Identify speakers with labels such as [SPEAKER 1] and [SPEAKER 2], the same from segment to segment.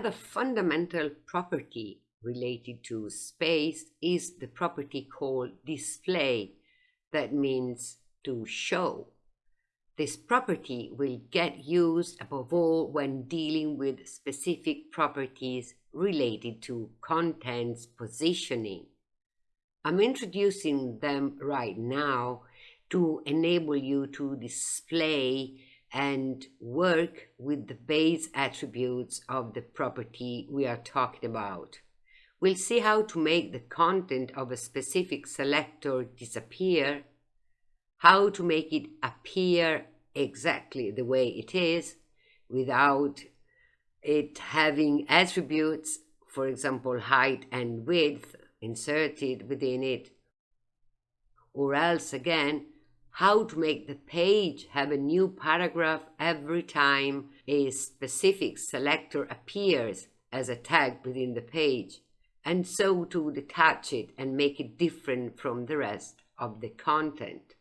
[SPEAKER 1] Another fundamental property related to space is the property called display, that means to show. This property will get used above all when dealing with specific properties related to contents positioning. I'm introducing them right now to enable you to display and work with the base attributes of the property we are talking about. We'll see how to make the content of a specific selector disappear, how to make it appear exactly the way it is without it having attributes, for example, height and width inserted within it, or else again, how to make the page have a new paragraph every time a specific selector appears as a tag within the page, and so to detach it and make it different from the rest of the content.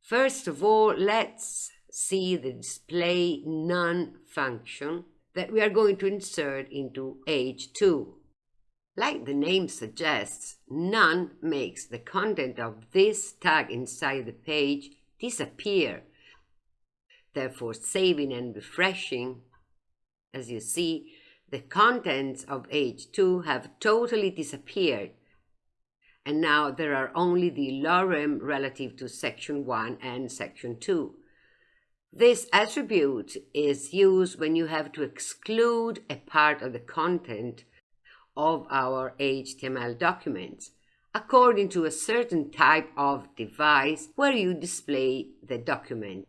[SPEAKER 1] First of all, let's see the display none function that we are going to insert into H2. Like the name suggests, none makes the content of this tag inside the page disappear. Therefore, saving and refreshing, as you see, the contents of H2 have totally disappeared. And now there are only the lorem relative to section 1 and section 2. This attribute is used when you have to exclude a part of the content of our HTML documents according to a certain type of device where you display the document.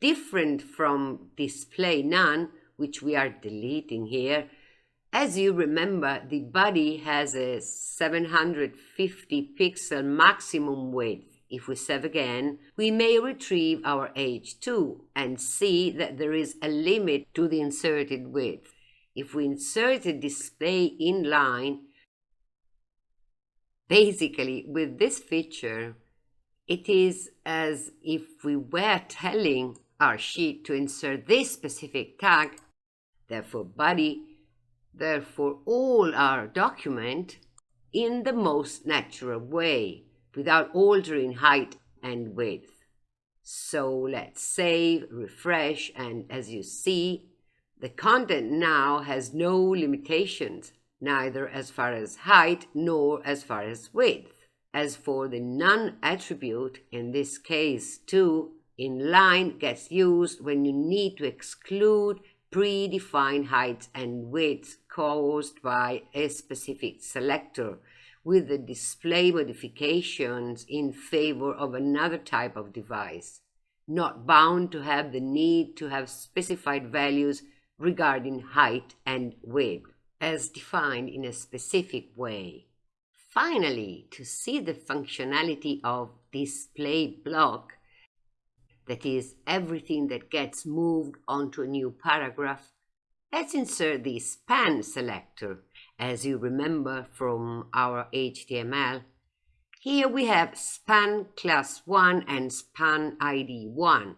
[SPEAKER 1] Different from display none, which we are deleting here, as you remember, the body has a 750 pixel maximum width. If we save again, we may retrieve our H2 and see that there is a limit to the inserted width. If we insert a display inline, basically with this feature, it is as if we were telling our sheet to insert this specific tag, therefore body, therefore all our document in the most natural way without altering height and width. So let's save, refresh, and as you see, the content now has no limitations, neither as far as height nor as far as width. As for the none attribute, in this case too, inline gets used when you need to exclude predefined heights and widths caused by a specific selector with the display modifications in favor of another type of device, not bound to have the need to have specified values regarding height and width as defined in a specific way. Finally, to see the functionality of display block, that is, everything that gets moved onto a new paragraph, let's insert the span selector. As you remember from our HTML, here we have span class 1 and span ID 1.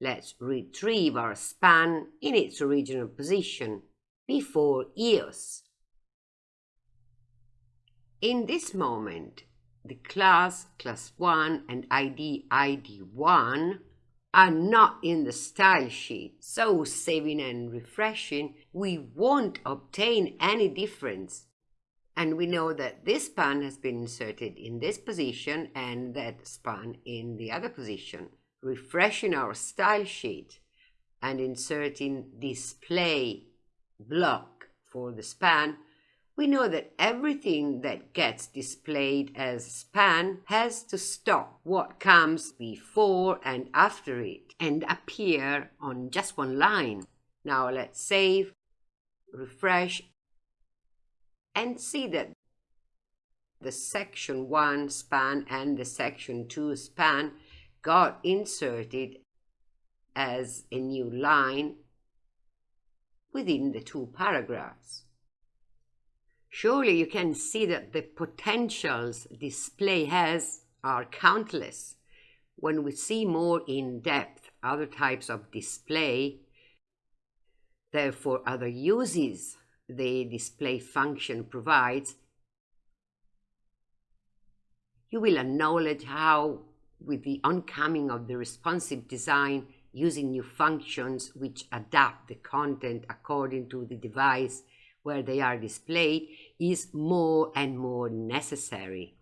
[SPEAKER 1] Let's retrieve our span in its original position before EOS. In this moment, the class class 1 and ID ID1 are not in the style sheet, so saving and refreshing, we won't obtain any difference. And we know that this span has been inserted in this position and that span in the other position refreshing our style sheet and inserting display block for the span, we know that everything that gets displayed as span has to stop what comes before and after it and appear on just one line. Now let's save, refresh, and see that the section 1 span and the section 2 span got inserted as a new line within the two paragraphs. Surely you can see that the potentials display has are countless. When we see more in depth other types of display, therefore other uses the display function provides, you will acknowledge how, with the oncoming of the responsive design, using new functions which adapt the content according to the device where they are displayed is more and more necessary.